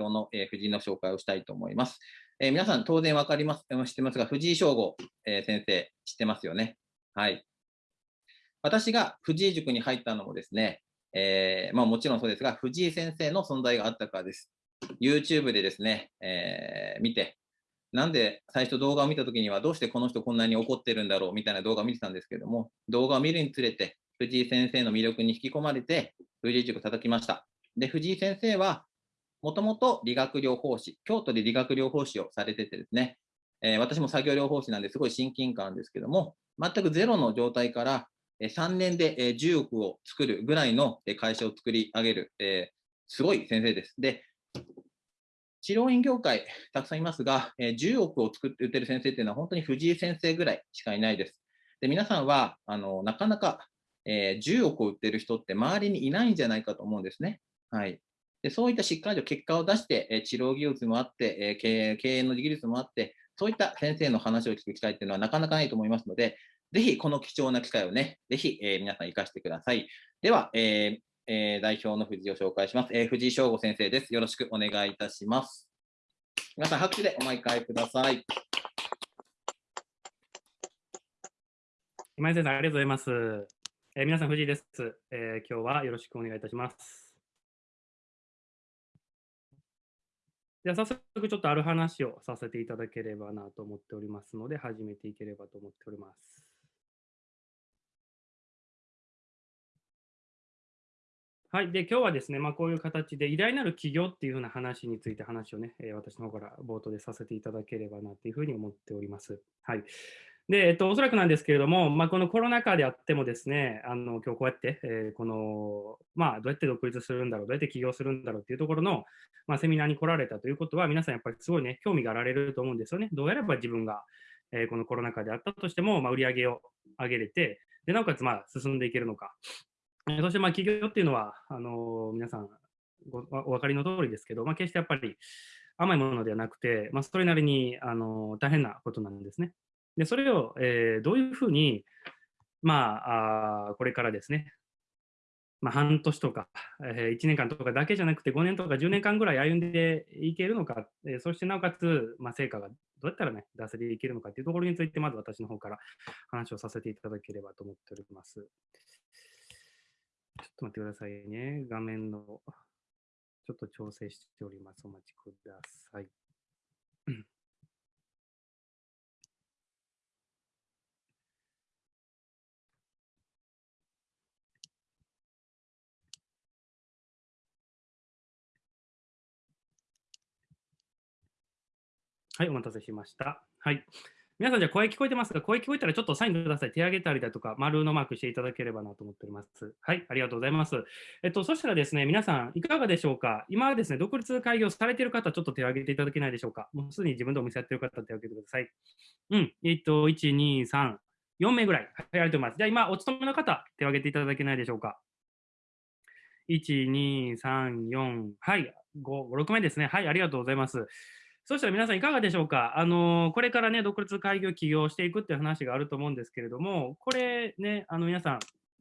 今日の、えー、藤井の紹介をしたいと思います。えー、皆さん当然わかります、知ってますが、藤井翔吾、えー、先生、知ってますよね。はい。私が藤井塾に入ったのもですね、えー、まあもちろんそうですが、藤井先生の存在があったからです。YouTube でですね、えー、見て、なんで最初動画を見たときにはどうしてこの人こんなに怒ってるんだろうみたいな動画を見てたんですけども、動画を見るにつれて藤井先生の魅力に引き込まれて、藤井塾叩きました。で、藤井先生は、もともと理学療法士、京都で理学療法士をされててですね、えー、私も作業療法士なんですごい親近感ですけども、全くゼロの状態から3年で10億を作るぐらいの会社を作り上げる、えー、すごい先生です。で、治療院業界、たくさんいますが、10億を作って売ってる先生っていうのは本当に藤井先生ぐらいしかいないです。で皆さんはあのなかなかえー、10億を売ってる人って周りにいないんじゃないかと思うんですね。はい。でそういったしっかりと結果を出して、えー、治療技術もあって、えー、経営経営の技術もあって、そういった先生の話を聞く機会っていうのはなかなかないと思いますので、ぜひこの貴重な機会をね、ぜひ、えー、皆さん活かしてください。では、えーえー、代表の藤井を紹介します、えー。藤井翔吾先生です。よろしくお願いいたします。皆さん拍手でお毎回ください。今井先生、ありがとうございます。えー、皆さん、藤井です、えー、今日はよろしくお願いいたします。では、早速ちょっとある話をさせていただければなと思っておりますので、始めていければと思っております。はい。で、今日はですね、まあ、こういう形で偉大なる企業っていうふうな話について話をね、え、私の方から冒頭でさせていただければなというふうに思っております。はい。で、えっと、おそらくなんですけれども、まあ、このコロナ禍であってもですね、あの今日こうやって、えー、この、まあ、どうやって独立するんだろう、どうやって起業するんだろうっていうところの、まあ、セミナーに来られたということは、皆さんやっぱりすごいね、興味があられると思うんですよね。どうやれば自分が、えー、このコロナ禍であったとしても、まあ、売り上げを上げれて、でなおかつ、まあ、進んでいけるのか。そして、まあ、起業っていうのは、あの、皆さんお分かりの通りですけど、まあ、決してやっぱり甘いものではなくて、まあ、それなりに、あの、大変なことなんですね。で、それを、えー、どういうふうに、まあ、あこれからですね、まあ、半年とか、えー、1年間とかだけじゃなくて5年とか10年間ぐらい歩んでいけるのか、えー、そしてなおかつ、まあ、成果がどうやったらね、出せていけるのかというところについて、まず私の方から話をさせていただければと思っております。ちょっと待ってくださいね。画面の、ちょっと調整しております。お待ちください。はい、お待たせしました。はい。皆さん、じゃあ声聞こえてますか？声聞こえたらちょっとサインください。手挙げたりだとか、丸のマークしていただければなと思っております。はい、ありがとうございます。えっと、そしたらですね、皆さん、いかがでしょうか？今はですね、独立開業されている方、ちょっと手を挙げていただけないでしょうか？もうすでに自分でお店やってる方、手を挙げてください。うん、えっと、1、2、3、4名ぐらい。はい、ありがとうございます。じゃあ、今、お勤めの方、手を挙げていただけないでしょうか？1、2、3、4、はい、5、6名ですね。はい、ありがとうございます。そしたら皆さんいかがでしょうか？あのこれからね、独立開業起業していくっていう話があると思うんですけれども、これね、あの皆さん、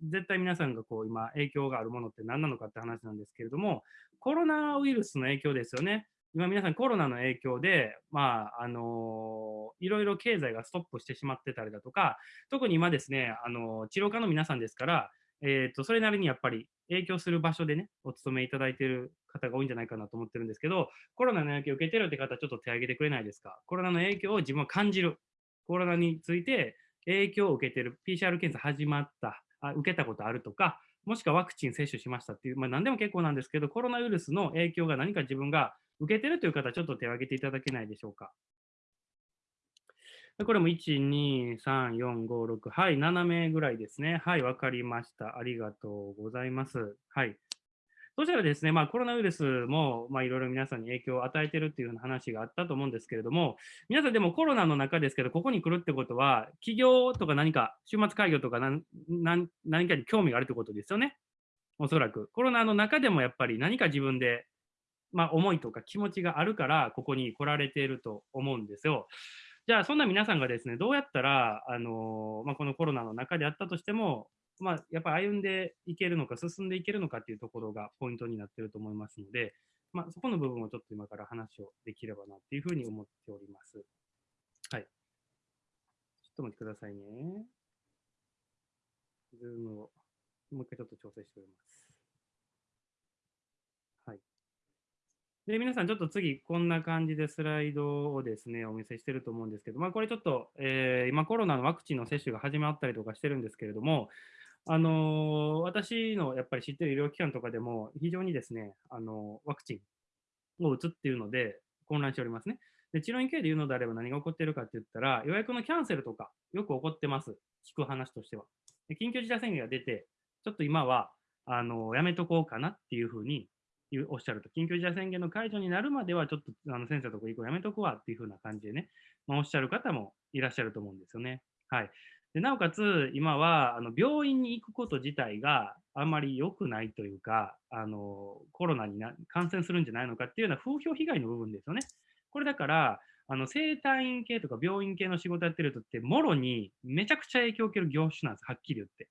絶対皆さんがこう今影響があるものって何なのかって話なんですけれども、コロナウイルスの影響ですよね。今皆さんコロナの影響で、まあ、あのいろいろ経済がストップしてしまってたりだとか、特に今ですね、あの治療科の皆さんですから、えーと、それなりにやっぱり影響する場所でね、お勤めいただいている方が多いんじゃないかなと思ってるんですけど、コロナの影響を受けてるって方、ちょっと手挙げてくれないですか？コロナの影響を自分は感じる。コロナについて影響を受けてる。PCR 検査始まった。あ受けたことあるとか、もしくはワクチン接種しましたっていう、まあ、何でも結構なんですけど、コロナウイルスの影響が何か自分が受けてるという方、ちょっと手を挙げていただけないでしょうか？これも1、2、3、4、5、6、はい、7名ぐらいですね。はい、わかりました。ありがとうございます。はい。そしたらですね、まあ、コロナウイルスも、まあ、いろいろ皆さんに影響を与えているっていう話があったと思うんですけれども、皆さんでもコロナの中ですけど、ここに来るってことは、企業とか何か、週末開業とか何何かに興味があるってことですよね。おそらく。コロナの中でもやっぱり何か自分で、まあ、思いとか気持ちがあるから、ここに来られていると思うんですよ。じゃあ、そんな皆さんがですね、どうやったら、あのまあ、このコロナの中であったとしても、まあ、やっぱり歩んでいけるのか、進んでいけるのかっていうところがポイントになってると思いますので、まあ、そこの部分をちょっと今から話をできればなっていうふうに思っております。はい。ちょっと待ってくださいね。ズームをもう一回ちょっと調整しております。はい。で、皆さんちょっと次、こんな感じでスライドをですね、お見せしてると思うんですけど、まあ、これちょっと、えー今コロナのワクチンの接種が始まったりとかしてるんですけれども、あのー私のやっぱり知ってる医療機関とかでも、非常にですね、あのーワクチンを打つっていうので、混乱しておりますね。で、治療院系で言うのであれば何が起こっているかって言ったら、予約のキャンセルとか、よく起こってます。聞く話としては。で緊急事態宣言が出て、ちょっと今は、あのーやめとこうかなっていうふうに言うおっしゃると、緊急事態宣言の解除になるまでは、ちょっとあの先生のとこ行くのやめとくわっていうふうな感じでね、まあ、おっしゃる方もいらっしゃると思うんですよね。はい。でなおかつ、今はあの病院に行くこと自体があんまり良くないというか、あのコロナにな感染するんじゃないのかっていうような風評被害の部分ですよね。これだから、あの生体院系とか病院系の仕事やってる人って、もろにめちゃくちゃ影響を受ける業種なんです、はっきり言って。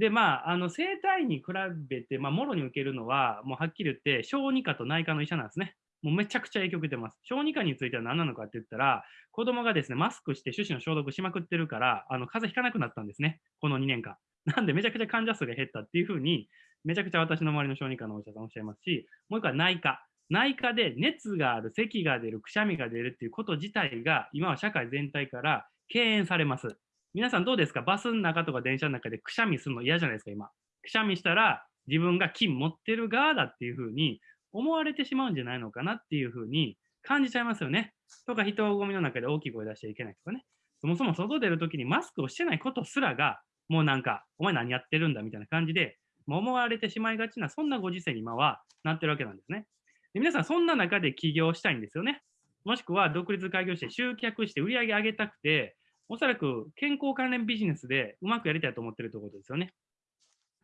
で、まあ、あの生体に比べて、まあ、もろに受けるのは、もうはっきり言って、小児科と内科の医者なんですね。もうめちゃくちゃ影響受けてます。小児科については何なのかって言ったら、子供がですね、マスクして手指の消毒しまくってるから、あの風邪ひかなくなったんですね、この2年間。なんで、めちゃくちゃ患者数が減ったっていうふうに、めちゃくちゃ私の周りの小児科のお医者さんおっしゃいますし、もう一個は内科。内科で熱がある、咳が出る、くしゃみが出るっていうこと自体が、今は社会全体から敬遠されます。皆さんどうですか？バスの中とか電車の中でくしゃみするの嫌じゃないですか、今。くしゃみしたら自分が金持ってる側だっていうふうに思われてしまうんじゃないのかなっていうふうに感じちゃいますよね。とか人混みの中で大きい声出しちゃいけないとかね。そもそも外出るときにマスクをしてないことすらが、もうなんか、お前何やってるんだみたいな感じで、思われてしまいがちな、そんなご時世に今はなってるわけなんですね。で皆さん、そんな中で起業したいんですよね。もしくは独立開業して集客して売り上げ上げたくて、おそらく健康関連ビジネスでうまくやりたいと思ってるところですよね。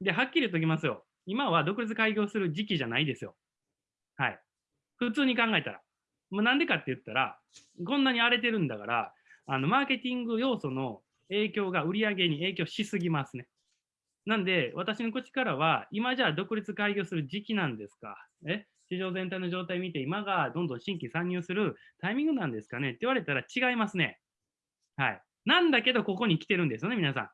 で、はっきり言っておきますよ。今は独立開業する時期じゃないですよ。はい。普通に考えたら。もうなんでかって言ったら、こんなに荒れてるんだから、あの、マーケティング要素の影響が売り上げに影響しすぎますね。なんで、私の口からは、今じゃあ独立開業する時期なんですか？え？市場全体の状態見て、今がどんどん新規参入するタイミングなんですかね？って言われたら違いますね。はい。なんだけど、ここに来てるんですよね、皆さ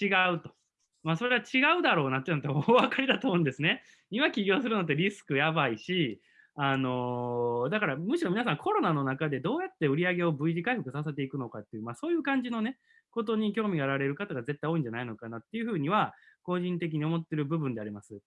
ん。違うと。まあ、それは違うだろうなっていうのって お分かりだと思うんですね。今起業するのってリスクやばいし、あのーだからむしろ皆さんコロナの中でどうやって売り上げを V 字回復させていくのかっていう、まあ、そういう感じのね、ことに興味があられる方が絶対多いんじゃないのかなっていうふうには、個人的に思ってる部分であります。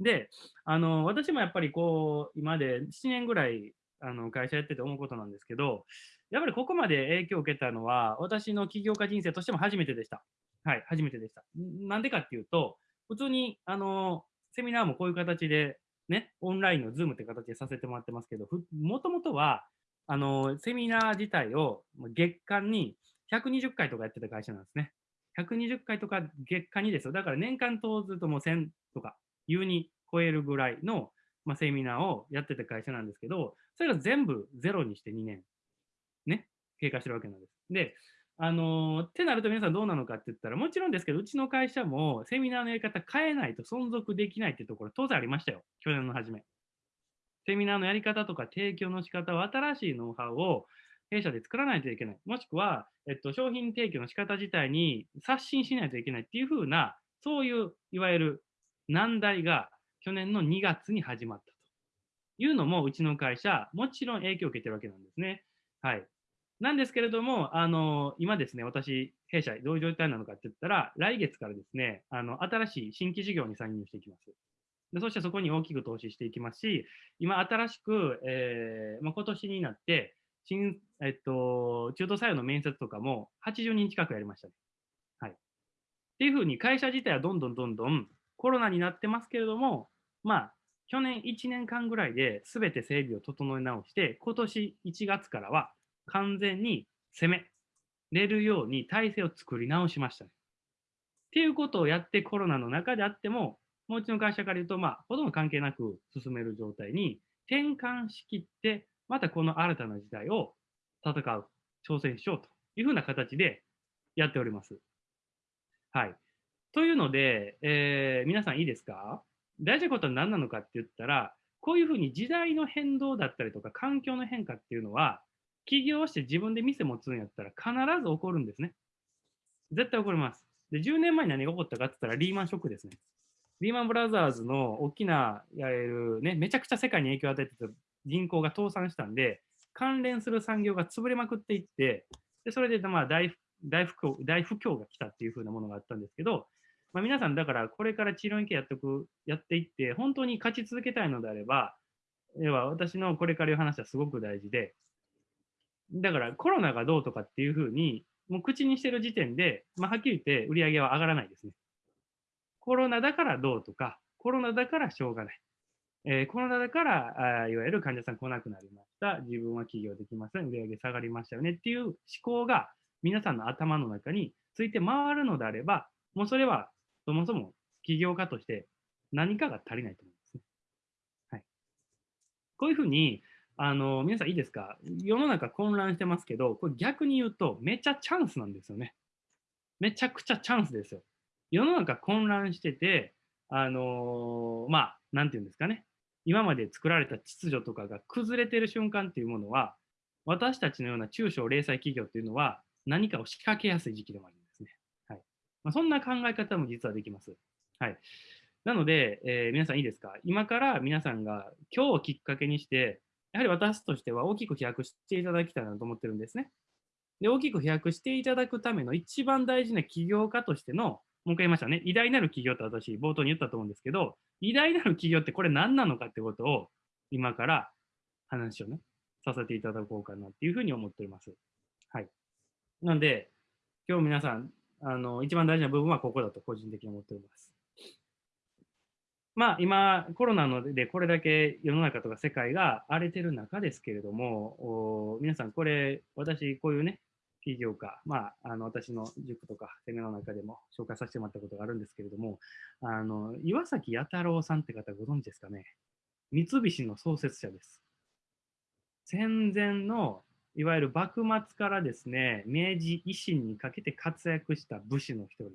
で、あの私もやっぱりこう、今で7年ぐらいあの会社やってて思うことなんですけど、やっぱりここまで影響を受けたのは、私の起業家人生としても初めてでした。はい、初めてでした。なんでかっていうと、普通に、あの、セミナーもこういう形で、ね、オンラインのズームって形でさせてもらってますけど、もともとは、あの、セミナー自体を月間に120回とかやってた会社なんですね。120回とか月間にですよ。だから年間通ずともう1000とか、優に超えるぐらいの、まあ、セミナーをやってた会社なんですけど、それが全部ゼロにして2年、ね、経過してるわけなんです。で、あのーってなると皆さんどうなのかって言ったら、もちろんですけど、うちの会社もセミナーのやり方変えないと存続できないっていうところ当然ありましたよ。去年の初め。セミナーのやり方とか提供の仕方を新しいノウハウを弊社で作らないといけない。もしくは、えっと、商品提供の仕方自体に刷新しないといけないっていうふうな、そういういわゆる難題が去年の2月に始まったというのも、うちの会社、もちろん影響を受けてるわけなんですね。はい。なんですけれども、あの、今ですね、私、弊社、どういう状態なのかって言ったら、来月からですね、あの、新しい新規事業に参入していきます。でそしてそこに大きく投資していきますし、今、新しく、えーまあ、今年になって、新、えっと、中途採用の面接とかも80人近くやりましたね。はい。っていうふうに、会社自体はどんどんどんどんコロナになってますけれども、まあ、去年1年間ぐらいで全て整備を整え直して、今年1月からは完全に攻めれるように体制を作り直しましたね。っていうことをやってコロナの中であっても、もううちの会社から言うと、まあ、ほとんど関係なく進める状態に転換しきって、またこの新たな時代を戦う、挑戦しようというふうな形でやっております。はい。というので、えー皆さんいいですか？大事なことは何なのかって言ったら、こういうふうに時代の変動だったりとか環境の変化っていうのは、起業して自分で店持つんやったら必ず起こるんですね。絶対起こります。で、10年前に何が起こったかって言ったらリーマンショックですね。リーマンブラザーズの大きな、やれるね、めちゃくちゃ世界に影響を与えてた銀行が倒産したんで、関連する産業が潰れまくっていって、でそれでまあ大大不況大不況が来たっていう風なものがあったんですけど、まあ、皆さんだからこれから治療院系やってくやっていって、本当に勝ち続けたいのであれば、要は私のこれから言う話はすごく大事で、だからコロナがどうとかっていう風に、もう口にしてる時点で、まあ、はっきり言って売り上げは上がらないですね。コロナだからどうとか、コロナだからしょうがない。えー、コロナだからあ、いわゆる患者さん来なくなりました。自分は起業できません。売り上げ下がりましたよねっていう思考が皆さんの頭の中について回るのであれば、もうそれはそもそも起業家として何かが足りないと思いますね。はい。こういうふうに、あの、皆さんいいですか？世の中混乱してますけど、これ逆に言うとめちゃチャンスなんですよね。めちゃくちゃチャンスですよ。世の中混乱してて、あのー、まあ、なんていうんですかね。今まで作られた秩序とかが崩れてる瞬間っていうものは、私たちのような中小零細企業っていうのは何かを仕掛けやすい時期でもあるんですね。はいまあ、そんな考え方も実はできます。はい、なので、えー、皆さんいいですか？今から皆さんが今日をきっかけにして、やはり私としては大きく飛躍していただきたいなと思ってるんですね。で、大きく飛躍していただくための一番大事な起業家としてのもう一回言いましたね。偉大なる企業って私、冒頭に言ったと思うんですけど、偉大なる企業ってこれ何なのかってことを、今から話をね、させていただこうかなっていうふうに思っております。はい。なので、今日皆さん、あの、一番大事な部分はここだと個人的に思っております。まあ、今、コロナのでこれだけ世の中とか世界が荒れてる中ですけれども、皆さん、これ、私、こういうね、企業家、まあ、あの私の塾とかセミナーの中でも紹介させてもらったことがあるんですけれども、あの岩崎弥太郎さんって方ご存知ですかね？三菱の創設者です。戦前のいわゆる幕末からですね、明治維新にかけて活躍した武士の一人。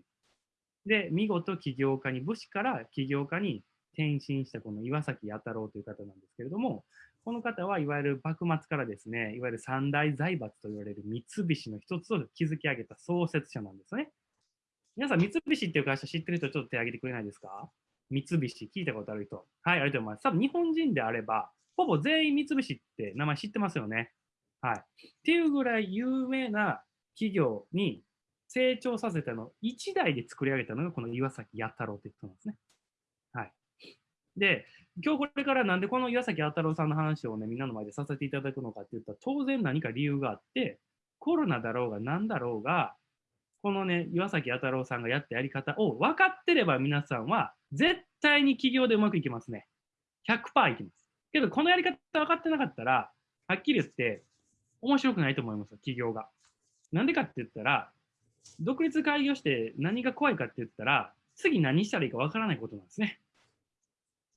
で、見事起業家に、武士から起業家に転身したこの岩崎弥太郎という方なんですけれども、この方はいわゆる幕末からですね、いわゆる三大財閥と言われる三菱の一つを築き上げた創設者なんですね。皆さん、三菱っていう会社知ってる人ちょっと手挙げてくれないですか？三菱、聞いたことある人。はい、ありがとうございます。多分日本人であれば、ほぼ全員三菱って名前知ってますよね。はい。っていうぐらい有名な企業に成長させたのを1代で作り上げたのがこの岩崎弥太郎って人なんですね。で、今日これからなんでこの岩崎弥太郎さんの話をね、みんなの前でさせていただくのかって言ったら、当然何か理由があって、コロナだろうが何だろうが、このね、岩崎弥太郎さんがやったやり方を分かってれば皆さんは絶対に起業でうまくいきますね。100%いきます。けど、このやり方分かってなかったら、はっきり言って面白くないと思いますよ、起業が。なんでかって言ったら、独立開業して何が怖いかって言ったら、次何したらいいか分からないことなんですね。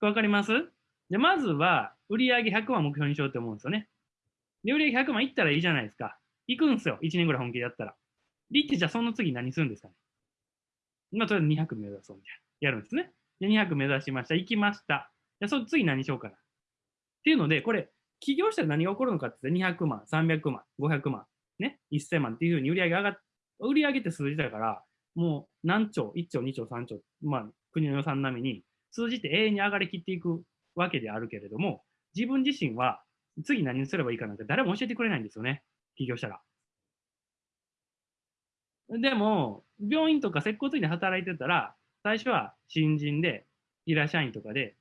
わかります？で、まずは、売上100万目標にしようと思うんですよね。で、売上100万いったらいいじゃないですか。行くんですよ。1年ぐらい本気でやったら。で、ってじゃあその次何するんですかね？まあ、とりあえず200目指そうみたいな。やるんですね。で、200目指しました。行きました。じゃあその次何しようかな。っていうので、これ、起業したら何が起こるのかって言ったら200万、300万、500万、ね、1000万っていうふうに売上げ上がっ、売上って数字だから、もう何兆、1兆、2兆、3兆、まあ、国の予算並みに数字って永遠に上がりきっていくわけであるけれども、自分自身は次何すればいいかなんて誰も教えてくれないんですよね、起業したら。でも、病院とか接骨院で働いてたら、最初は新人で、平社員とかで、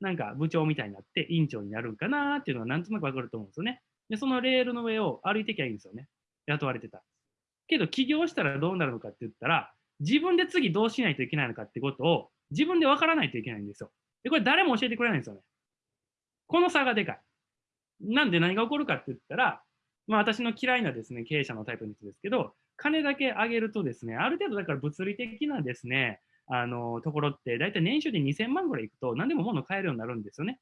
なんか部長みたいになって院長になるんかなっていうのはなんとなくわかると思うんですよね。で、そのレールの上を歩いてきゃいいんですよね。雇われてた。けど、起業したらどうなるのかって言ったら、自分で次どうしないといけないのかってことを自分で分からないといけないんですよ。で、これ誰も教えてくれないんですよね。この差がでかい。なんで何が起こるかって言ったら、まあ私の嫌いなですね、経営者のタイプの人ですけど、金だけ上げるとですね、ある程度だから物理的なですね、あの、ところって、だいたい年収で2000万ぐらいいくと、何でも物買えるようになるんですよね。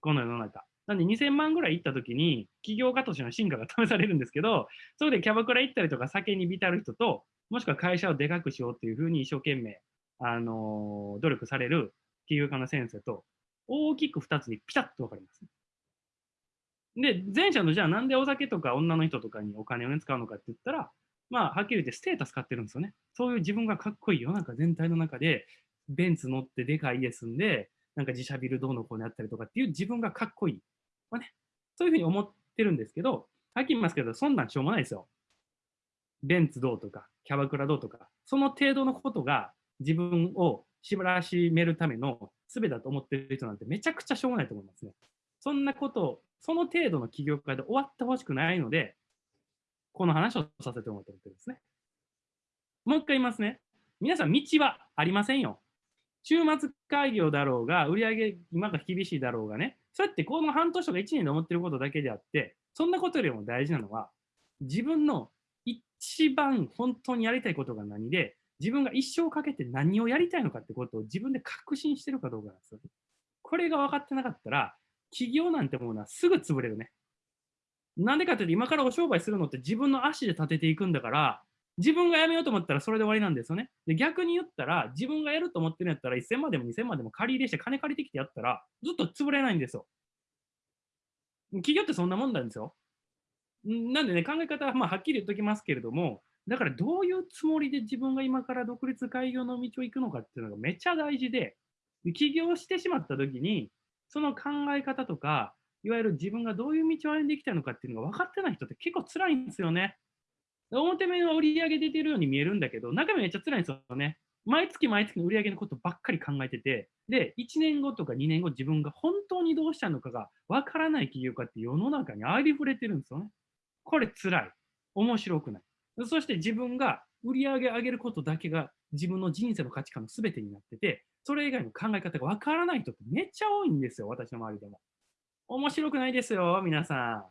この世の中。なんで2000万ぐらい行った時に、起業家としての進化が試されるんですけど、それでキャバクラ行ったりとか酒に浸る人と、もしくは会社をでかくしようっていうふうに一生懸命あの努力される起業家の先生と大きく2つにピタッと分かります。で、前者のじゃあなんでお酒とか女の人とかにお金を、ね、使うのかって言ったら、まあ、はっきり言ってステータス買ってるんですよね。そういう自分がかっこいい世の中全体の中で、ベンツ乗ってでかい家住んで、なんか自社ビルどうのこうのやったりとかっていう自分がかっこいい。まあね、そういうふうに思ってるんですけど、はっきり言いますけど、そんなんしょうもないですよ。ベンツどうとか、キャバクラどうとか、その程度のことが自分を縛らしめるための術だと思ってる人なんてめちゃくちゃしょうもないと思いますね。そんなことをその程度の起業家で終わってほしくないので、この話をさせてもらってるんですね。もう一回言いますね。皆さん、道はありませんよ。週末開業だろうが、売上今が厳しいだろうがね、そうやってこの半年とか1年で思ってることだけであって、そんなことよりも大事なのは、自分の一番本当にやりたいことが何で、自分が一生かけて何をやりたいのかってことを自分で確信してるかどうかなんですよ。これが分かってなかったら、企業なんてものはすぐ潰れるね。なんでかっていうと、今からお商売するのって自分の足で立てていくんだから、自分が辞めようと思ったらそれで終わりなんですよね。で逆に言ったら、自分がやると思ってるんやったら、1000万でも2000万でも借り入れして金借りてきてやったら、ずっと潰れないんですよ。企業ってそんなもんなんですよ。なんでね、考え方はまあはっきり言っときますけれども、だからどういうつもりで自分が今から独立開業の道を行くのかっていうのがめっちゃ大事で、起業してしまった時に、その考え方とか、いわゆる自分がどういう道を歩んでいきたいのかっていうのが分かってない人って結構辛いんですよね。表面は売り上げ出てるように見えるんだけど、中身めっちゃ辛いんですよね。毎月毎月の売り上げのことばっかり考えてて、で、1年後とか2年後、自分が本当にどうしたのかが分からない企業家って世の中にありふれてるんですよね。これ辛い。面白くない。そして自分が売り上げ上げることだけが自分の人生の価値観の全てになってて、それ以外の考え方がわからない人ってめっちゃ多いんですよ、私の周りでも。面白くないですよ、皆さ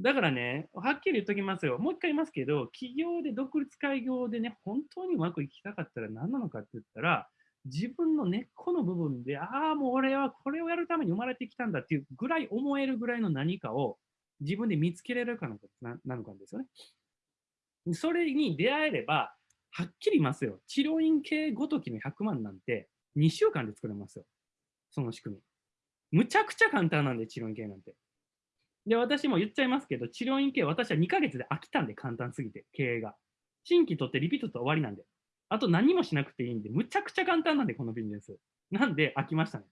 ん。だからね、はっきり言っときますよ。もう一回言いますけど、企業で独立開業でね、本当にうまくいきたかったら何なのかって言ったら、自分の根っこの部分で、ああ、もう俺はこれをやるために生まれてきたんだっていうぐらい思えるぐらいの何かを自分で見つけられるかななのかですよね。それに出会えれば、はっきり言いますよ。治療院系ごときの100万なんて、2週間で作れますよ。その仕組み。むちゃくちゃ簡単なんで、治療院系なんて。で、私も言っちゃいますけど、治療院系、私は2ヶ月で飽きたんで、簡単すぎて、経営が。新規取ってリピートと終わりなんで。あと何もしなくていいんで、むちゃくちゃ簡単なんで、このビジネス。なんで飽きましたね。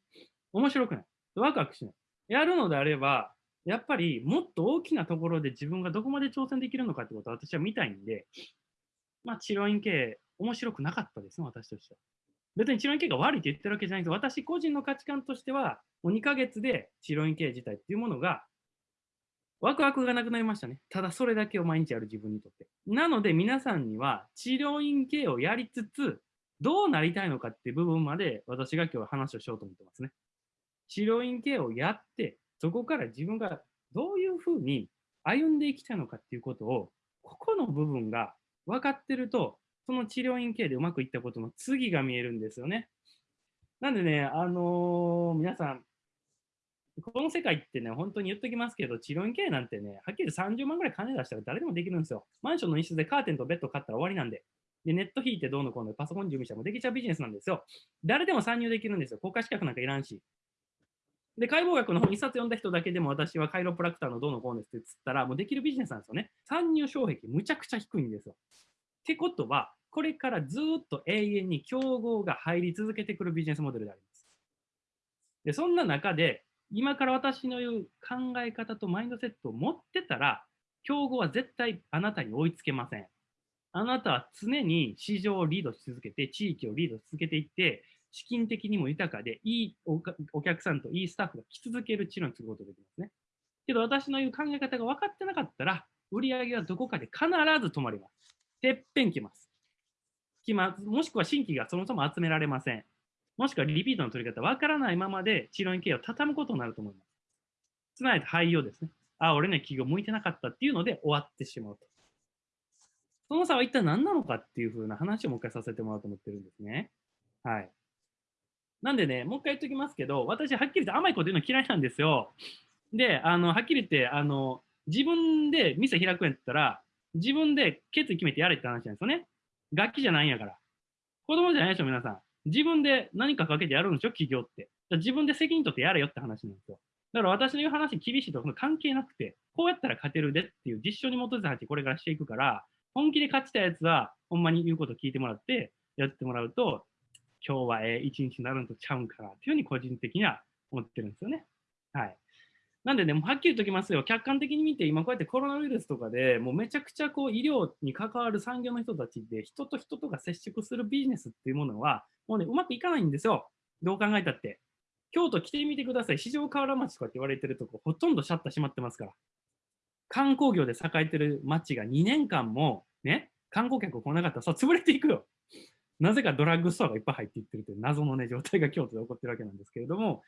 面白くない。ワクワクしない。やるのであれば、やっぱりもっと大きなところで自分がどこまで挑戦できるのかってことを私は見たいんで、まあ、治療院系、面白くなかったですね、私としては。別に治療院系が悪いって言ってるわけじゃないんです私個人の価値観としては、もう2ヶ月で治療院系自体っていうものが、ワクワクがなくなりましたね。ただそれだけを毎日やる自分にとって。なので皆さんには治療院系をやりつつ、どうなりたいのかっていう部分まで私が今日は話をしようと思ってますね。治療院系をやって、そこから自分がどういうふうに歩んでいきたのかっていうことを、ここの部分が分かってると、その治療院系でうまくいったことの次が見えるんですよね。なんでね、あのー、皆さん、この世界ってね、本当に言っときますけど、治療院系なんてね、はっきり30万ぐらい金出したら誰でもできるんですよ。マンションの一室でカーテンとベッド買ったら終わりなんで。で、ネット引いてどうのこうのパソコン準備したらもできちゃうビジネスなんですよ。誰でも参入できるんですよ。国家資格なんかいらんし。で、解剖学の本一冊読んだ人だけでも私はカイロプラクターのどうのこうのって言ったら、もうできるビジネスなんですよね。参入障壁むちゃくちゃ低いんですよ。ってことは、これからずっと永遠に競合が入り続けてくるビジネスモデルであります。で、そんな中で、今から私の言う考え方とマインドセットを持ってたら、競合は絶対あなたに追いつけません。あなたは常に市場をリードし続けて、地域をリードし続けていって、資金的にも豊かで、いいお客さんといいスタッフが来続ける治療にすることができますね。けど私の言う考え方が分かってなかったら、売り上げはどこかで必ず止まります。てっぺん来ます。来ます。もしくは新規がそもそも集められません。もしくはリピートの取り方分からないままで治療院経営を畳むことになると思います。つまり廃業ですね。あ、俺ね、企業向いてなかったっていうので終わってしまうと。その差は一体何なのかっていうふうな話をもう一回させてもらおうと思ってるんですね。はい。なんでね、もう一回言っときますけど、私、はっきり言って甘いこと言うの嫌いなんですよ。で、あの、はっきり言って、あの、自分で店開くんやったら、自分で決意決めてやれって話なんですよね。楽器じゃないんやから。子供じゃないでしょ、皆さん。自分で何かかけてやるんでしょ、企業って。自分で責任取ってやれよって話なんですよ。だから私の言う話厳しいと関係なくて、こうやったら勝てるでっていう実証に基づいた話これからしていくから、本気で勝ちたやつは、ほんまに言うこと聞いてもらって、やってもらうと、今日はええ一日になるんとちゃうんかなっていうふうに個人的には思ってるんですよね。はい。なんでね、もうはっきりときますよ、客観的に見て、今こうやってコロナウイルスとかでもうめちゃくちゃこう医療に関わる産業の人たちで、人と人とが接触するビジネスっていうものは、もうね、うまくいかないんですよ。どう考えたって。京都来てみてください。四条河原町とかって言われてるとこ、ほとんどシャッター閉まってますから。観光業で栄えてる町が2年間も、ね、観光客来なかったら、そう潰れていくよ。なぜかドラッグストアがいっぱい入っていってるという謎のね、状態が京都で起こってるわけなんですけれども、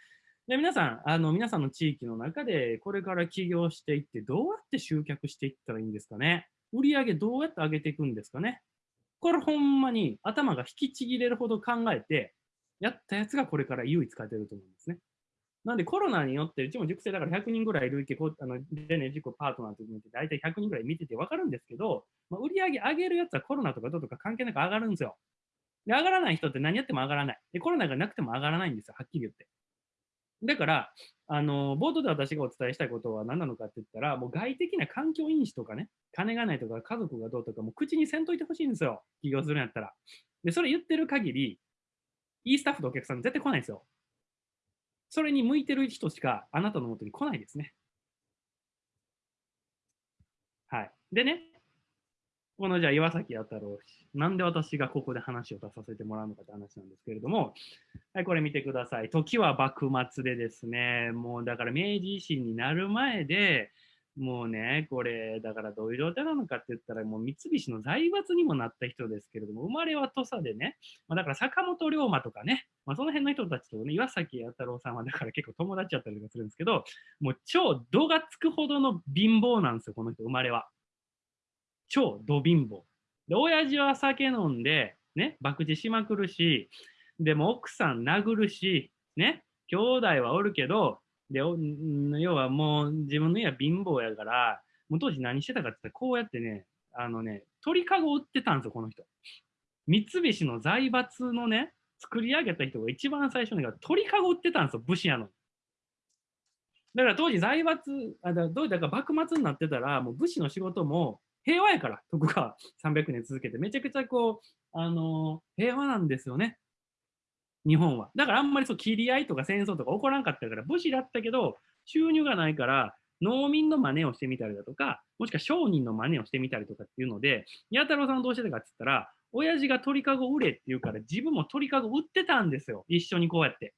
で皆さんあの、皆さんの地域の中でこれから起業していって、どうやって集客していったらいいんですかね？売り上げどうやって上げていくんですかね？これほんまに頭が引きちぎれるほど考えて、やったやつがこれから唯一勝てると思うんですね。なんでコロナによって、うちも塾生だから100人ぐらい累計、あのでね、自己パートナーと見て、大体100人ぐらい見てて分かるんですけど、まあ、売り上げ上げるやつはコロナとかどうとか関係なく上がるんですよ。で、上がらない人って何やっても上がらない。で、コロナがなくても上がらないんですよ、はっきり言って。だから、あの、冒頭で私がお伝えしたいことは何なのかって言ったら、もう外的な環境因子とかね、金がないとか家族がどうとか、もう口にせんといてほしいんですよ。起業するんやったら。で、それ言ってる限り、いいスタッフとお客さん絶対来ないですよ。それに向いてる人しかあなたのもとに来ないですね。はい。でね、このじゃあ岩崎弥太郎氏、なんで私がここで話を出させてもらうのかって話なんですけれども、はい、これ見てください。時は幕末でですね、もうだから明治維新になる前で、もうね、これ、だからどういう状態なのかって言ったら、もう三菱の財閥にもなった人ですけれども、生まれは土佐でね、まあ、だから坂本龍馬とかね、まあ、その辺の人たちとね、岩崎弥太郎さんはだから結構友達だったりとかするんですけど、もう超度がつくほどの貧乏なんですよ、この人、生まれは。超ド貧乏。で、親父は酒飲んで、ね、博打しまくるし、でも奥さん殴るし、ね、兄弟はおるけど、で、要はもう自分の家は貧乏やから、もう当時何してたかって言ったら、こうやってね、あのね、鳥かご売ってたんですよ、この人。三菱の財閥のね、作り上げた人が一番最初に鳥かご売ってたんですよ、武士やの。だから当時財閥、あだどうだか幕末になってたら、もう武士の仕事も平和やから、徳川300年続けて、めちゃくちゃこう、あのー、平和なんですよね。日本は。だからあんまりそう切り合いとか戦争とか起こらんかったから、武士だったけど、収入がないから、農民の真似をしてみたりだとか、もしくは商人の真似をしてみたりとかっていうので、弥太郎さんどうしてたかって言ったら、親父が鳥かご売れって言うから自分も鳥かご売ってたんですよ。一緒にこうやって。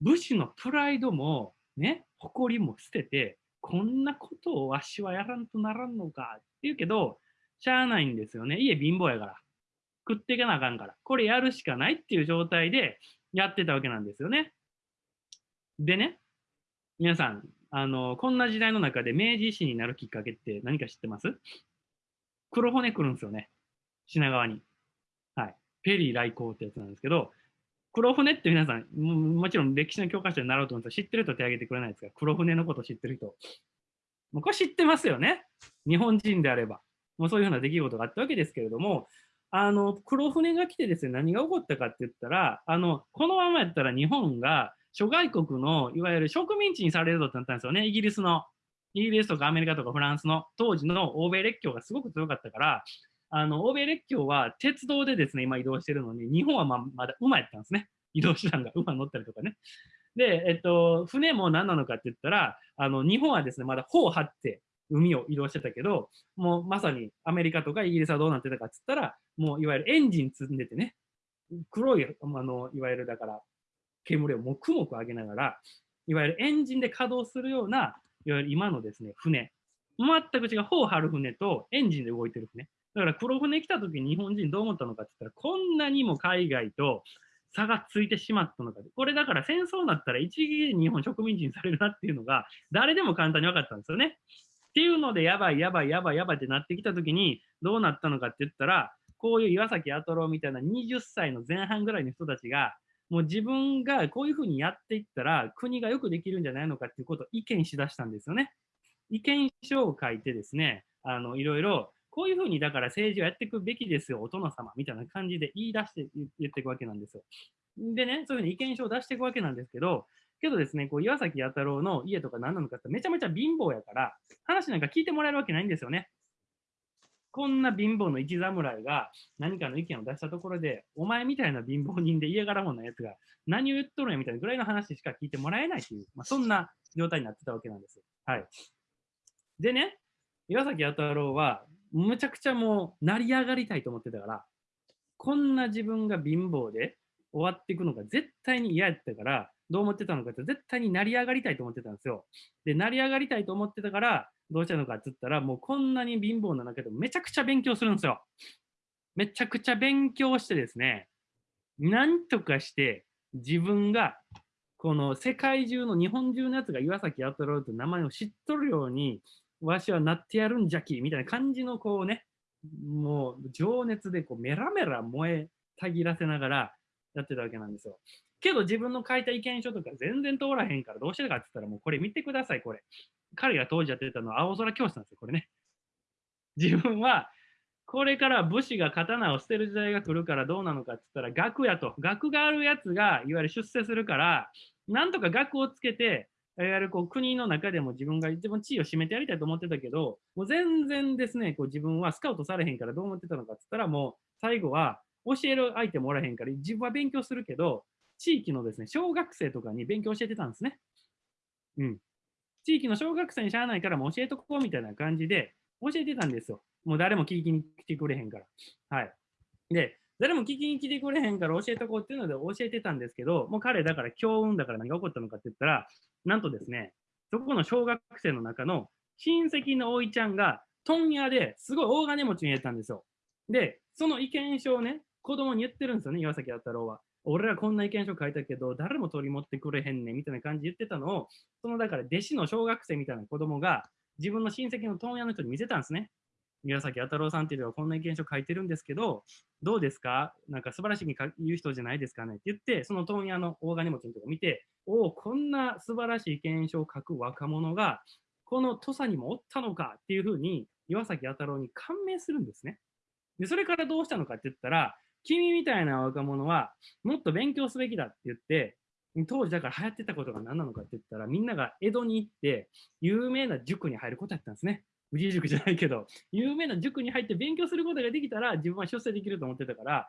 武士のプライドもね、誇りも捨てて、こんなことをわしはやらんとならんのかって言うけど、しゃあないんですよね。家貧乏やから。食っていかなあかんから。これやるしかないっていう状態でやってたわけなんですよね。でね、皆さん、あの、こんな時代の中で明治維新になるきっかけって何か知ってます？黒骨来るんですよね。品川に。はい。ペリー来航ってやつなんですけど、黒船って皆さん、もちろん歴史の教科書で習うと思うんですけど、知ってる人手挙げてくれないですか？黒船のこと知ってる人。もうこれ知ってますよね。日本人であれば。もうそういうふうな出来事があったわけですけれども、あの、黒船が来てですね、何が起こったかって言ったら、あの、このままやったら日本が諸外国のいわゆる植民地にされるぞってなったんですよね、イギリスの。イギリスとかアメリカとかフランスの当時の欧米列強がすごく強かったから、あの、欧米列強は鉄道でですね、今移動してるのに、日本はままだ馬やったんですね。移動手段が 馬乗ったりとかね。で、えっと、船も何なのかって言ったら、あの、日本はですね、まだ帆を張って海を移動してたけど、もうまさにアメリカとかイギリスはどうなってたかっつったら、もういわゆるエンジン積んでてね、黒い、あの、いわゆるだから、煙をもくもく上げながら、いわゆるエンジンで稼働するような、いわゆる今のですね、船。全く違う、帆を張る船とエンジンで動いてる船。だから黒船来た時に日本人どう思ったのかって言ったら、こんなにも海外と差がついてしまったのか。これだから戦争になったら一撃で日本植民地にされるなっていうのが、誰でも簡単に分かったんですよね。っていうので、やばい、やばい、やばい、やばいってなってきたときに、どうなったのかって言ったら、こういう岩崎弥太郎みたいな20歳の前半ぐらいの人たちが、もう自分がこういうふうにやっていったら、国がよくできるんじゃないのかっていうことを意見しだしたんですよね。意見書を書いてですね、あの、いろいろ、こういうふうにだから政治をやっていくべきですよ、お殿様みたいな感じで言い出して言っていくわけなんですよ。でね、そういうふうに意見書を出していくわけなんですけど、けどですね、こう岩崎弥太郎の家とか何なのかってめちゃめちゃ貧乏やから、話なんか聞いてもらえるわけないんですよね。こんな貧乏の一侍が何かの意見を出したところで、お前みたいな貧乏人で家柄もんなやつが何を言っとるんやみたいなぐらいの話しか聞いてもらえないという、まあ、そんな状態になってたわけなんです。はい。でね、岩崎弥太郎は、むちゃくちゃもう成り上がりたいと思ってたから、こんな自分が貧乏で終わっていくのが絶対に嫌やったから、どう思ってたのかって絶対に成り上がりたいと思ってたんですよ。で、成り上がりたいと思ってたから、どうしたのかって言ったら、もうこんなに貧乏な中でめちゃくちゃ勉強するんですよ。めちゃくちゃ勉強してですね、なんとかして自分がこの世界中の日本中のやつが岩崎弥太郎という名前を知っとるように、わしはなってやるんじゃきみたいな感じのこうね、もう情熱でこうメラメラ燃えたぎらせながらやってたわけなんですよ。けど自分の書いた意見書とか全然通らへんからどうしてるかって言ったらもうこれ見てください、これ。彼が当時やってたのは青空教室なんですよ、これね。自分はこれから武士が刀を捨てる時代が来るからどうなのかって言ったら学やと。学があるやつがいわゆる出世するから、なんとか学をつけて、いわゆるこう国の中でも自分が一番地位を占めてやりたいと思ってたけど、もう全然ですね、こう自分はスカウトされへんからどう思ってたのかって言ったら、もう最後は教える相手もおらへんから、自分は勉強するけど、地域のですね、小学生とかに勉強教えてたんですね。うん。地域の小学生にしゃあないからもう教えとこうみたいな感じで教えてたんですよ。もう誰も聞きに来てくれへんから。はい。で、誰も聞きに来てくれへんから教えとこうっていうので教えてたんですけど、もう彼だから強運だから何が起こったのかって言ったら、なんとですね、そこの小学生の中の親戚のおいちゃんが問屋ですごい大金持ちに入れたんですよ。で、その意見書をね、子供に言ってるんですよね、岩崎弥太郎は。俺らこんな意見書書いたけど、誰も取り持ってくれへんねんみたいな感じで言ってたのを、そのだから弟子の小学生みたいな子供が自分の親戚の問屋の人に見せたんですね。宮崎弥太郎さんっていうのはこんな意見書書いてるんですけど、どうですか？なんか素晴らしいに言う人じゃないですかねって言って、その問屋の大金持ちのとこ見て、おお、こんな素晴らしい意見書を書く若者が、この土佐にもおったのかっていうふうに、岩崎弥太郎に感銘するんですね。で、それからどうしたのかって言ったら、君みたいな若者はもっと勉強すべきだって言って、当時だから流行ってたことが何なのかって言ったら、みんなが江戸に行って、有名な塾に入ることやったんですね。藤井塾じゃないけど、有名な塾に入って勉強することができたら、自分は出世できると思ってたから、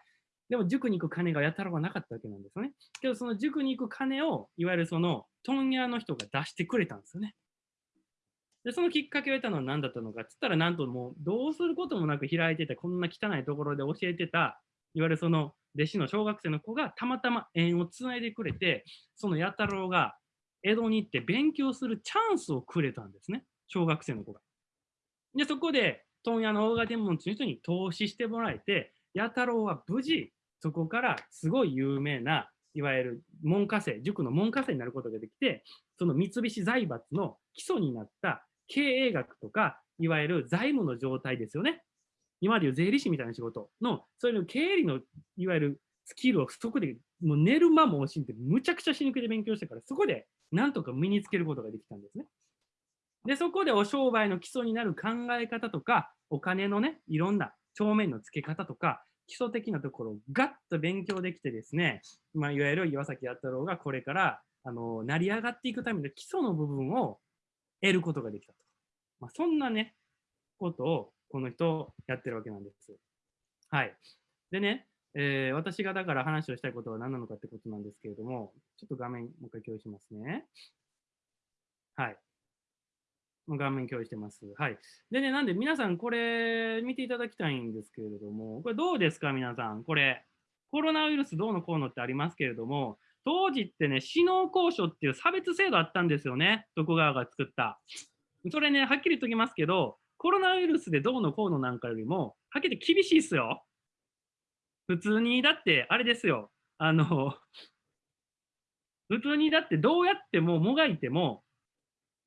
でも塾に行く金がやたらはなかったわけなんですよね。けど、その塾に行く金を、いわゆるその問屋の人が出してくれたんですよね。で、そのきっかけを得たのは何だったのかって言ったら、なんともうどうすることもなく開いてて、こんな汚いところで教えてた、いわゆるその弟子の小学生の子がたまたま縁をつないでくれて、その弥太郎が江戸に行って勉強するチャンスをくれたんですね。小学生の子が。で、そこで問屋の大金持ちの人に投資してもらえて、弥太郎は無事、そこからすごい有名な、いわゆる門下生、塾の門下生になることができて、その三菱財閥の基礎になった経営学とか、いわゆる財務の状態ですよね。今でいう税理士みたいな仕事の、そういう経理のいわゆるスキルをそこでもう寝る間も惜しんでむちゃくちゃ死ぬ気で勉強してから、そこでなんとか身につけることができたんですね。で、そこでお商売の基礎になる考え方とか、お金のね、いろんな帳面の付け方とか、基礎的なところをガッと勉強できてですね、まあ、いわゆる岩崎弥太郎がこれから、あの、成り上がっていくための基礎の部分を得ることができたと。まあ、そんなね、ことをこの人やってるわけなんです。はい。でね、えー私がだから話をしたいことは何なのかってことなんですけれども、ちょっと画面もう一回共有しますね。はい。もう画面共有してます。はい。でね、なんで皆さんこれ見ていただきたいんですけれども、これどうですか？皆さん。これ、コロナウイルスどうのこうのってありますけれども、当時ってね、死農交渉っていう差別制度あったんですよね。徳川が作った。それね、はっきり言っときますけど、コロナウイルスでどうのこうのなんかよりも、はっきり言って厳しいっすよ。普通に、だって、あれですよ。あの、普通にだってどうやってももがいても、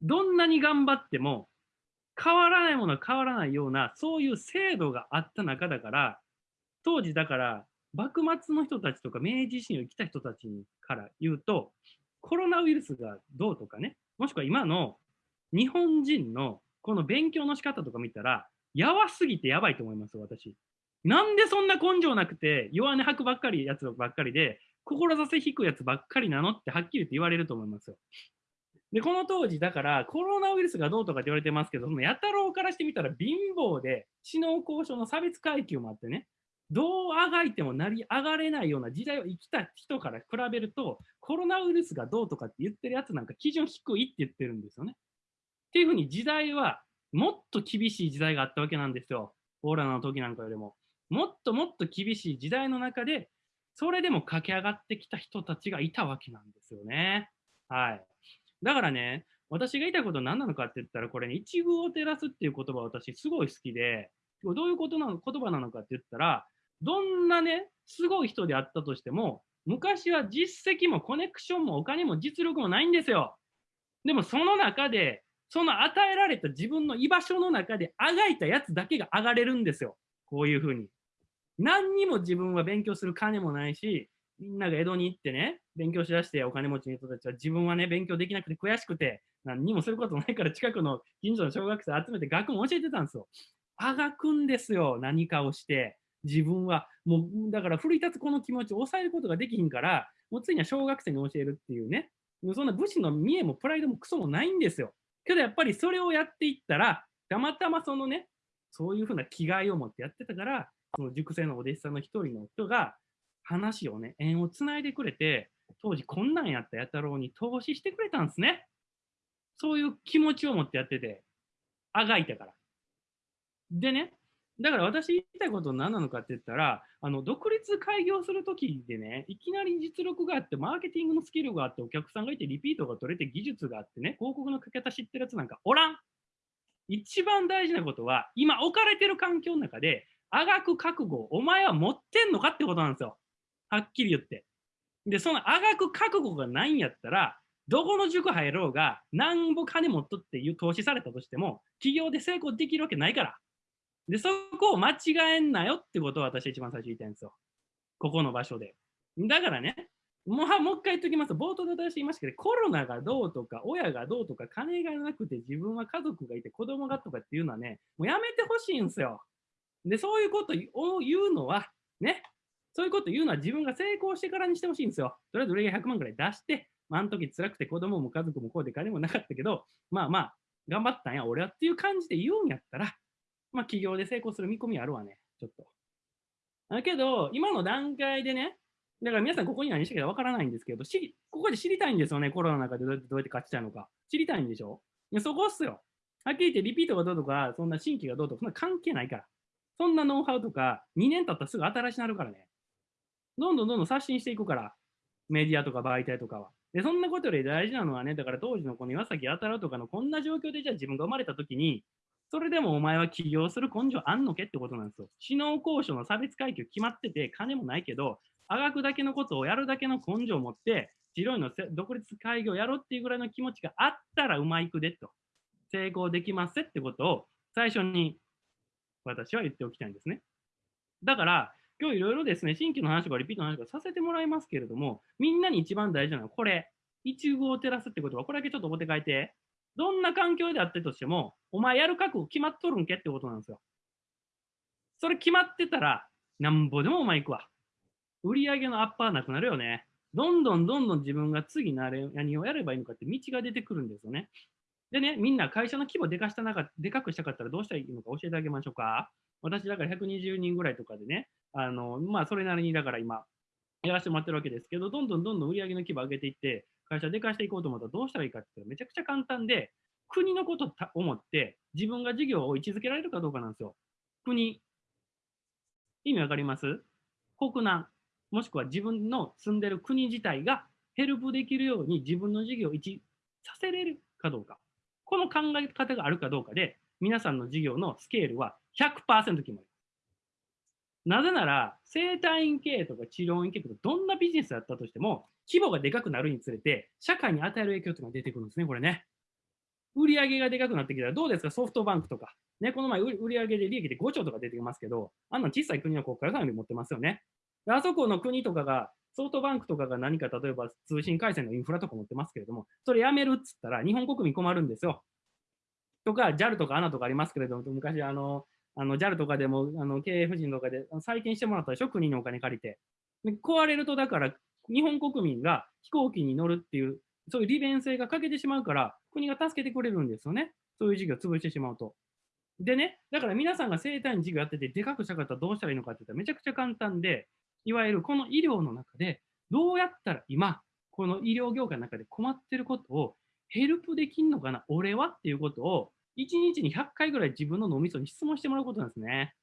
どんなに頑張っても、変わらないものは変わらないような、そういう制度があった中だから、当時だから、幕末の人たちとか明治維新を生きた人たちから言うと、コロナウイルスがどうとかね、もしくは今の日本人のこの勉強の仕方とか見たら、やばすぎてやばいと思います、私。なんでそんな根性なくて、弱音吐くばっかりやつばっかりで、志引くやつばっかりなのってはっきり言って言われると思いますよ。で、この当時、だからコロナウイルスがどうとかって言われてますけど、そのやたろうからしてみたら貧乏で、知能交渉の差別階級もあってね、どうあがいても成り上がれないような時代を生きた人から比べると、コロナウイルスがどうとかって言ってるやつなんか基準低いって言ってるんですよね。っていうふうに時代はもっと厳しい時代があったわけなんですよ。コロナの時なんかよりも。もっともっと厳しい時代の中で、それでも駆け上がってきた人たちがいたわけなんですよね。はい。だからね、私が言いたいことは何なのかって言ったら、これね、一遇を照らすっていう言葉私すごい好きで、どういうことなの言葉なのかって言ったら、どんなね、すごい人であったとしても、昔は実績もコネクションもお金も実力もないんですよ。でもその中で、その与えられた自分の居場所の中であがいたやつだけが上がれるんですよ。こういうふうに。何にも自分は勉強する金もないし、みんなが江戸に行ってね、勉強しだしてお金持ちの人たちは自分はね、勉強できなくて悔しくて、何にもすることないから近くの近所の小学生集めて学問教えてたんですよ。あがくんですよ、何かをして。自分は、もう、だから奮い立つこの気持ちを抑えることができひんから、もうついには小学生に教えるっていうね、そんな武士の見栄もプライドもクソもないんですよ。けどやっぱりそれをやっていったら、たまたまそのね、そういうふうな気概を持ってやってたから、その塾生のお弟子さんの一人の人が、話をね、縁をつないでくれて、当時こんなんやったやたろうに投資してくれたんですね。そういう気持ちを持ってやってて、あがいたから。でね、だから私言いたいこと何なのかって言ったら、あの独立開業するときでね、いきなり実力があって、マーケティングのスキルがあって、お客さんがいて、リピートが取れて、技術があってね、広告のかけ方知ってるやつなんかおらん。一番大事なことは、今置かれてる環境の中で、あがく覚悟お前は持ってんのかってことなんですよ。はっきり言って。で、そのあがく覚悟がないんやったら、どこの塾入ろうが、なんぼ金持っとっていう投資されたとしても、企業で成功できるわけないから。で、そこを間違えんなよってことを私一番最初言いたいんですよ。ここの場所で。だからね、もうもう一回言っときます、冒頭で私言いましたけど、コロナがどうとか、親がどうとか、金がなくて自分は家族がいて子供がとかっていうのはね、もうやめてほしいんですよ。で、そういうことを言うのは、ね、そういうこと言うのは自分が成功してからにしてほしいんですよ。とりあえず売り上げ100万ぐらい出して、まあ、あの時辛くて子供も家族もこうで金もなかったけど、まあまあ、頑張ったんや、俺はっていう感じで言うんやったら、まあ、起業で成功する見込みあるわね、ちょっと。だけど、今の段階でね、だから皆さんここに何してかわからないんですけど、しここで知りたいんですよね、コロナの中でどうやってどうやって勝ちたいのか。知りたいんでしょ？いやそこっすよ。はっきり言ってリピートがどうとか、そんな新規がどうとか、そんな関係ないから。そんなノウハウとか、2年経ったらすぐ新しなるからね。どんどんどんどん刷新していくから、メディアとか媒体とかは。で、そんなことより大事なのはね、だから当時のこの岩崎あたらとかのこんな状況でじゃあ自分が生まれた時に、それでもお前は起業する根性あんのけってことなんですよ。知能交渉の差別階級決まってて、金もないけど、あがくだけのことをやるだけの根性を持って、白いの独立開業やろうっていうぐらいの気持ちがあったらうまいくでと。成功できますってことを最初に私は言っておきたいんですね。だから、今日いろいろですね、新規の話とかリピートの話とかさせてもらいますけれども、みんなに一番大事なのはこれ。一遇を照らすってことは、これだけちょっとお手書いて。どんな環境であってとしても、お前やる覚悟決まっとるんけってことなんですよ。それ決まってたら、なんぼでもお前行くわ。売り上げのアッパーなくなるよね。どんどんどんどん自分が次なれ何をやればいいのかって道が出てくるんですよね。でね、みんな会社の規模でかしたなかでかくしたかったらどうしたらいいのか教えてあげましょうか。私だから120人ぐらいとかでね、あの、まあそれなりにだから今やらせてもらってるわけですけど、どんどんどんどん売り上げの規模上げていって、会社でかしていこうと思ったらどうしたらいいかって言ったらめちゃくちゃ簡単で、国のこと思って自分が事業を位置づけられるかどうかなんですよ。国。意味わかります？国難。もしくは自分の住んでる国自体がヘルプできるように自分の事業を位置させれるかどうか。この考え方があるかどうかで、皆さんの事業のスケールは100%決まる。なぜなら、生体院経営とか治療院経営とか、どんなビジネスだったとしても、規模がでかくなるにつれて、社会に与える影響というのが出てくるんですね、これね。売上がでかくなってきたら、どうですか、ソフトバンクとか。ね、この前、売上で利益で5兆とか出てきますけど、あんな小さい国の国家予算より持ってますよね。あそこの国とかが、ソフトバンクとかが何か例えば通信回線のインフラとか持ってますけれども、それやめるっつったら日本国民困るんですよ。とか、JAL とか ANA とかありますけれども、昔あの、あの JAL とかでもあの経営夫人とかで再建してもらったでしょ、国のお金借りて。壊れると、だから日本国民が飛行機に乗るっていう、そういう利便性が欠けてしまうから、国が助けてくれるんですよね。そういう事業を潰してしまうと。でね、だから皆さんが生体院事業やってて、でかくしたかったらどうしたらいいのかって言ったらめちゃくちゃ簡単で、いわゆるこの医療の中で、どうやったら今、この医療業界の中で困ってることをヘルプできんのかな、俺はっていうことを、1日に100回ぐらい自分の脳みそに質問してもらうことなんですね。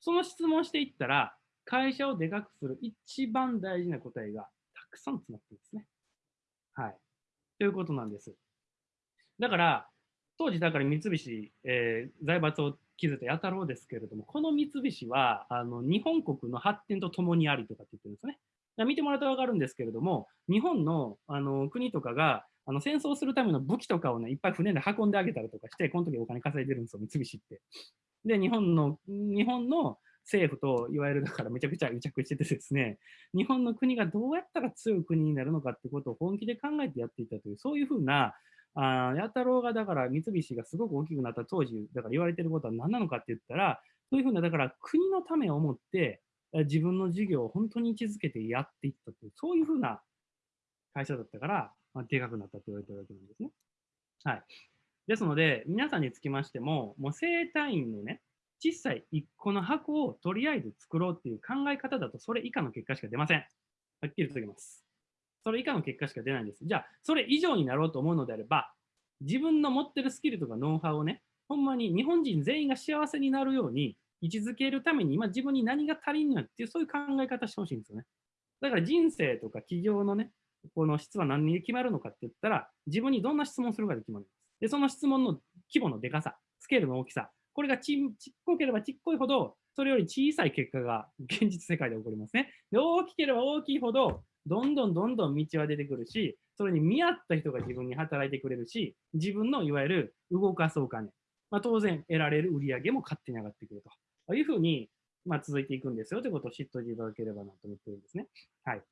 その質問していったら、会社をでかくする一番大事な答えがたくさん詰まってるんですね。はい。ということなんです。だから、当時、だから三菱、えー財閥を築いた弥太郎ですけれども、この三菱は、あの、日本国の発展とともにありとかって言ってるんですね。見てもらうとわかるんですけれども、日本の、あの、国とかが、あの、戦争するための武器とかをね、いっぱい船で運んであげたりとかして、この時お金稼いでるんですよ、三菱って。で、日本の、日本の政府と、いわゆるだからめちゃくちゃ癒着しててですね、日本の国がどうやったら強い国になるのかってことを本気で考えてやっていたという、そういうふうな、あー弥太郎がだから三菱がすごく大きくなった当時、だから言われてることは何なのかって言ったら、そういうふうな、だから国のためを思って、自分の事業を本当に位置づけてやっていったという、そういうふうな会社だったから、まあ、でかくなったと言われてるわけなんですね。はい。ですので、皆さんにつきましても、もう生体院のね、小さい1個の箱をとりあえず作ろうっていう考え方だと、それ以下の結果しか出ません。はっきりと言います。それ以下の結果しか出ないんです。じゃあ、それ以上になろうと思うのであれば、自分の持ってるスキルとかノウハウをね、ほんまに日本人全員が幸せになるように位置づけるために、今自分に何が足りんのやっていう、そういう考え方してほしいんですよね。だから人生とか企業のね、この質は何に決まるのかって言ったら、自分にどんな質問するかで決まります。で、その質問の規模のでかさ、スケールの大きさ、これがちちっこければちっこいほど、それより小さい結果が 現実世界で起こりますね。で、大きければ大きいほど、どんどんどんどん道は出てくるし、それに見合った人が自分に働いてくれるし、自分のいわゆる動かすお金、まあ、当然得られる売り上げも勝手に上がってくるというふうに、まあ、続いていくんですよということを知っておいていただければなと思ってるんですね。はい。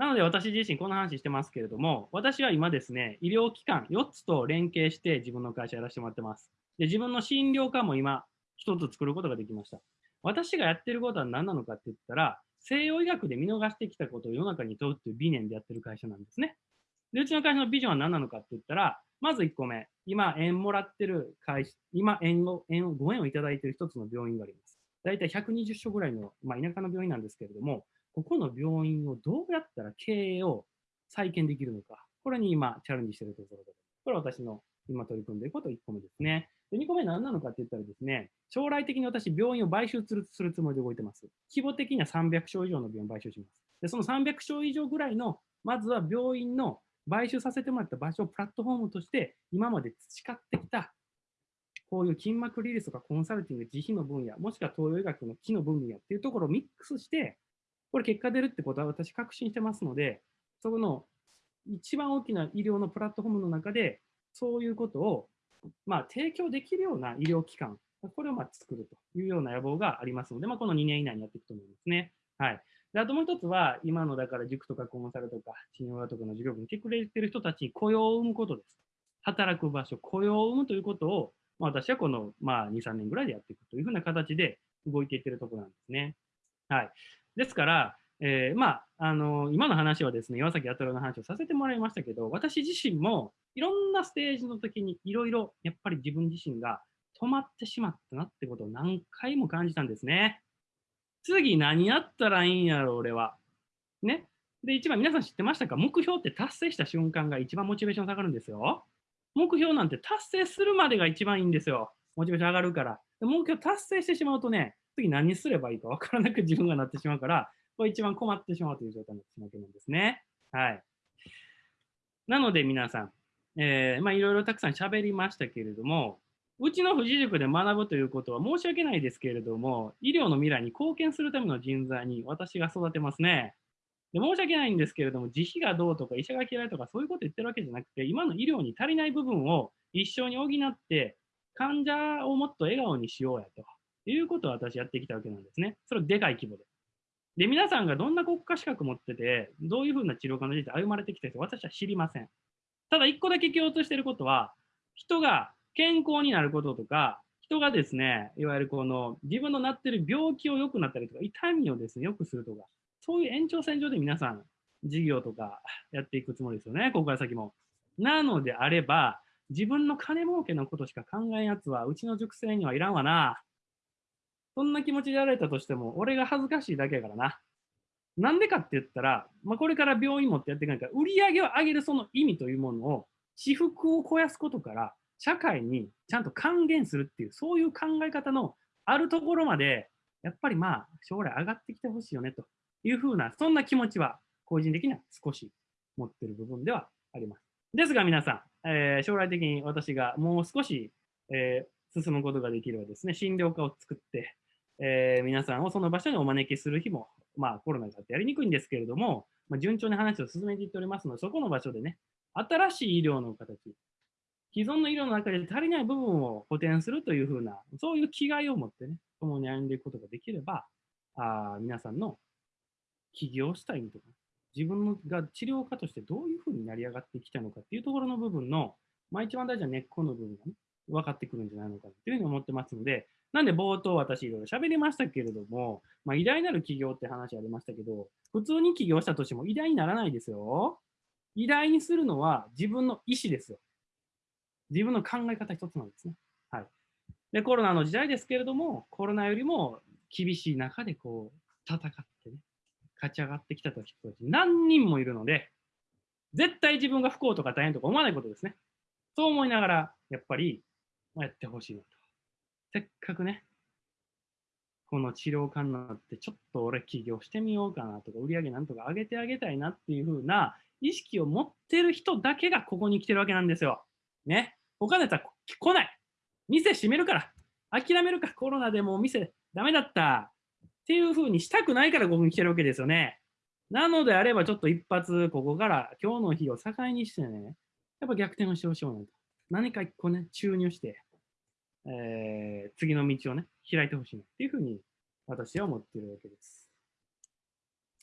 なので私自身この話してますけれども、私は今ですね、医療機関4つと連携して自分の会社やらせてもらってます。で、自分の診療科も今1つ作ることができました。私がやってることは何なのかって言ったら、西洋医学で見逃してきたことを世の中に問うっていう理念でやってる会社なんですね。で、うちの会社のビジョンは何なのかって言ったら、まず1個目、今、円もらってる会社、今、円を、円を、ご縁をいただいている一つの病院があります。だいたい120所ぐらいの、まあ、田舎の病院なんですけれども、ここの病院をどうやったら経営を再建できるのか、これに今、チャレンジしているところで、これは私の今取り組んでいること1個目ですね。で2個目何なのかって言ったらですね、将来的に私、病院を買収するするつもりで動いてます。規模的には300床以上の病院を買収します。で、その300床以上ぐらいの、まずは病院の買収させてもらった場所をプラットフォームとして、今まで培ってきた、こういう筋膜リリースとかコンサルティング、自費の分野、もしくは東洋医学の木の分野っていうところをミックスして、これ結果出るってことは私確信してますので、そこの一番大きな医療のプラットフォームの中で、そういうことを、まあ、提供できるような医療機関、これをまあ作るというような野望がありますので、まあ、この2年以内にやっていくと思いますね。はい。であともう一つは、今のだから塾とかコンサルとか、診療とかの授業部に来てくれてる人たちに雇用を生むことです。働く場所、雇用を生むということを、まあ、私はこの、まあ、2、3年ぐらいでやっていくというふうな形で動いていってるところなんですね。はい。ですから、えーまあ、あの今の話はですね、岩崎弥太郎の話をさせてもらいましたけど、私自身もいろんなステージの時にいろいろやっぱり自分自身が止まってしまったなってことを何回も感じたんですね。次何やったらいいんやろ、俺は。ね。で、一番皆さん知ってましたか？目標って達成した瞬間が一番モチベーション下がるんですよ。目標なんて達成するまでが一番いいんですよ。モチベーション上がるから。目標達成してしまうとね、次何すればいいか分からなく自分がなってしまうから、これ一番困ってしまうという状態になってしまうわけなんですね。はい。なので皆さん、えーまあいろいろたくさん喋りましたけれども、うちの富士塾で学ぶということは申し訳ないですけれども、医療の未来に貢献するための人材に私が育てますね。で申し訳ないんですけれども、自費がどうとか医者が嫌いとかそういうこと言ってるわけじゃなくて、今の医療に足りない部分を一緒に補って、患者をもっと笑顔にしようやということを私やってきたわけなんですね。それをでかい規模で。で、皆さんがどんな国家資格持ってて、どういうふうな治療科の人生歩まれてきた人、私は知りません。ただ、一個だけ共通していることは、人が健康になることとか、人がですね、いわゆるこの自分のなってる病気を良くなったりとか、痛みをですね、良くするとか、そういう延長線上で皆さん、事業とかやっていくつもりですよね、ここから先も。なのであれば、自分の金儲けのことしか考えんやつは、うちの塾生にはいらんわな。そんな気持ちでやられたとしても、俺が恥ずかしいだけやからな。なんでかって言ったら、まあ、これから病院持ってやっていかないから、売り上げを上げるその意味というものを、私服を肥やすことから、社会にちゃんと還元するっていう、そういう考え方のあるところまで、やっぱりまあ、将来上がってきてほしいよねというふうな、そんな気持ちは、個人的には少し持ってる部分ではあります。ですが皆さん、えー、将来的に私がもう少し、えー、進むことができればですね、診療科を作って、えー、皆さんをその場所にお招きする日も、まあコロナがあってやりにくいんですけれども、まあ、順調に話を進めていっておりますので、そこの場所でね、新しい医療の形、既存の医療の中で足りない部分を補填するというふうな、そういう気概を持ってね、共に歩んでいくことができれば、あ皆さんの起業した意味とか、自分が治療家としてどういうふうになり上がってきたのかっていうところの部分の、まあ一番大事な根っこの部分がね、分かってくるんじゃないのかなというふうに思ってますので、なんで冒頭私いろいろ喋りましたけれども、まあ、偉大なる企業って話ありましたけど、普通に起業したとしても偉大にならないですよ。偉大にするのは自分の意思ですよ。自分の考え方一つなんですね。はい。で、コロナの時代ですけれども、コロナよりも厳しい中でこう、戦ってね、勝ち上がってきた人たち何人もいるので、絶対自分が不幸とか大変とか思わないことですね。そう思いながら、やっぱり、やってほしいなと。せっかくね、この治療家になって、ちょっと俺起業してみようかなとか、売り上げなんとか上げてあげたいなっていう風な意識を持ってる人だけがここに来てるわけなんですよ。ね。他のやつは来ない。店閉めるから。諦めるか。コロナでもう店ダメだった。っていう風にしたくないからここに来てるわけですよね。なのであればちょっと一発ここから今日の日を境にしてね、やっぱ逆転をしてほしいなと。何か一個ね、注入して、えー、次の道をね、開いてほしいなっていうふうに私は思っているわけです。